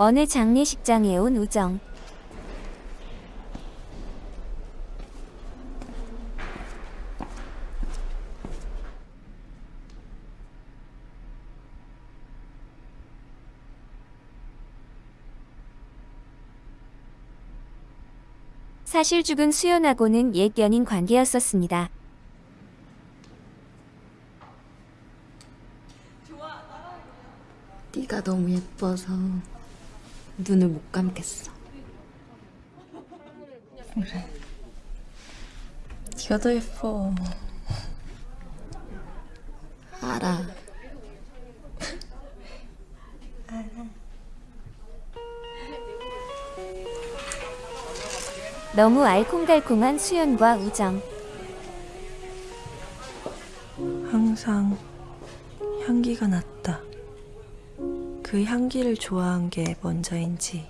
어느 장례식장에 온 우정. 사실 죽은 수연하고는 옛 연인 관계였었습니다. 네가 너무 예뻐서 눈을 못 감겠어. 그래. 네가 더 예뻐. 알아. 너무 알콩달콩한 수연과 우정. 항상 향기가 났다. 그 향기를 좋아한 게 먼저인지,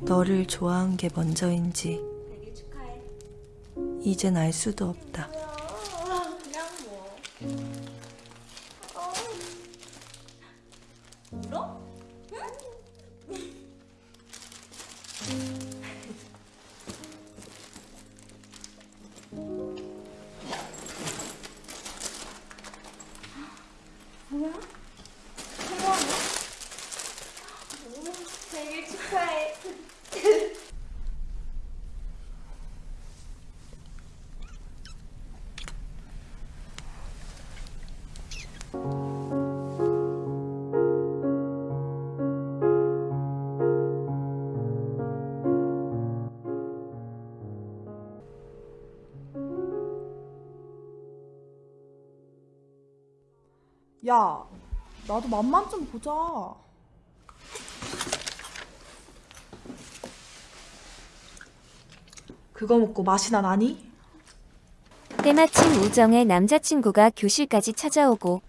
너를 좋아한 게 먼저인지, 이젠 알 수도 없다. 야, 나도 맛만 좀 보자. 그거 먹고 맛이 나 나니? 때마침 우정의 남자친구가 교실까지 찾아오고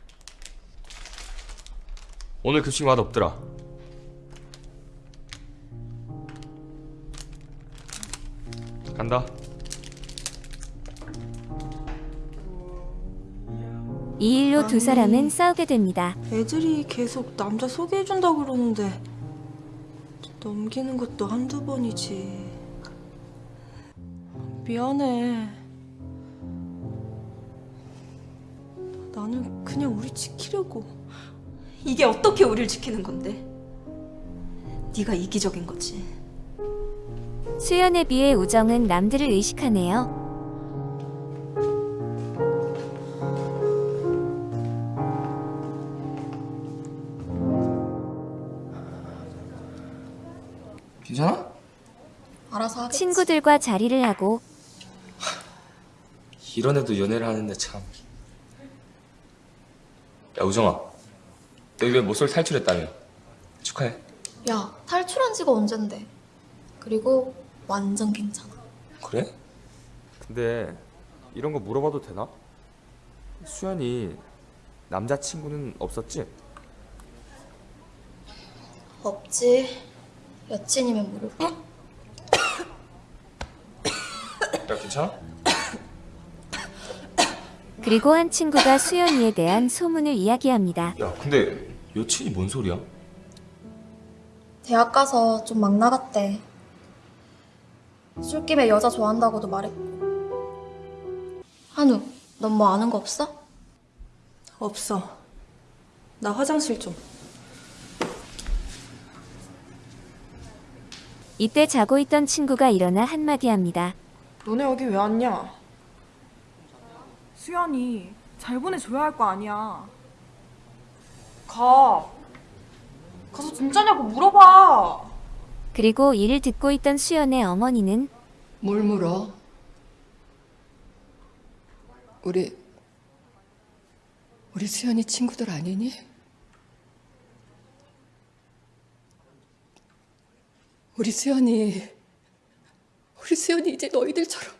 오늘 급식 맛 없더라. 간다. 이 일로 두 아니. 사람은 싸우게 됩니다. 애들이 계속 남자 소개해준다 그러는데, 넘기는 것도 한두 번이지. 미안해. 나는 그냥 우리 지키려고. 이게 어떻게 우리를 지키는 건데? 네가 이기적인 거지. 수연에 비해 우정은 남들을 의식하네요. 괜찮아? 알아서 하겠지. 친구들과 자리를 하고 이런 애도 연애를 하는데 참. 야 우정아, 너 이번에 모쏠 탈출했다며? 축하해. 야, 탈출한 지가 언젠데. 그리고 완전 괜찮아. 그래? 근데 이런 거 물어봐도 되나? 수연이 남자친구는 없었지? 없지. 여친이면 모를까? 야 괜찮아? 그리고 한 친구가 수연이에 대한 소문을 이야기합니다. 야 근데 여친이 뭔 소리야? 대학 가서 좀 막 나갔대. 술김에 여자 좋아한다고도 말했고. 한우, 넌 뭐 아는 거 없어? 없어. 나 화장실 좀. 이때 자고 있던 친구가 일어나 한마디 합니다. 너네 여기 왜 왔냐? 수연이 잘 보내줘야 할 거 아니야. 가. 가서 진짜냐고 물어봐. 그리고 이를 듣고 있던 수연의 어머니는 뭘 물어? 우리 우리 수연이 친구들 아니니? 우리 수연이 우리 수연이 이제 너희들처럼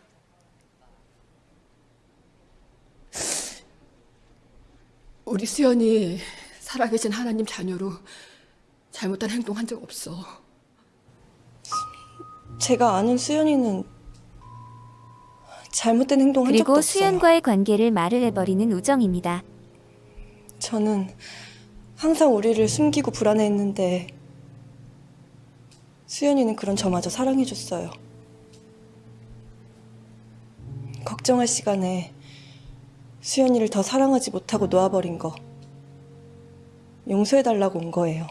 우리 수연이 살아계신 하나님 자녀로 잘못한 행동한 적 없어. 제가 아는 수연이는 잘못된 행동한 적도 그리고 없어요. 수연과의 관계를 말을 해버리는 우정입니다. 저는 항상 우리를 숨기고 불안해했는데 수연이는 그런 저마저 사랑해줬어요. 걱정할 시간에 수연이를 더 사랑하지 못하고 놓아버린 거 용서해달라고 온 거예요.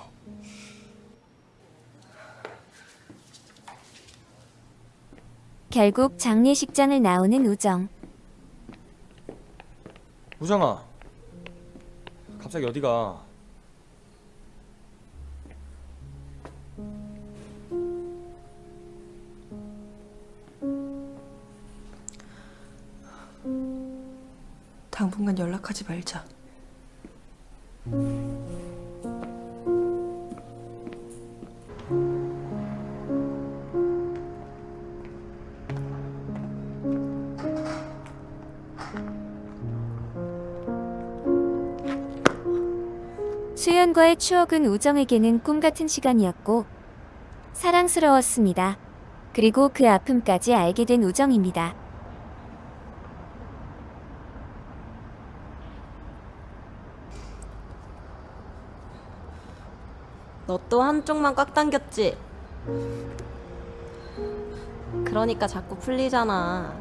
결국 장례식장을 나오는 우정. 우정아 갑자기 어디가 당분간 연락하지 말자. 수연과의 추억은 우정에게는 꿈 같은 시간이었고 사랑스러웠습니다. 그리고 그 아픔까지 알게 된 우정입니다. 너 또 한쪽만 꽉 당겼지? 그러니까 자꾸 풀리잖아.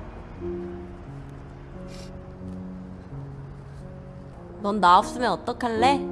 넌 나 없으면 어떡할래?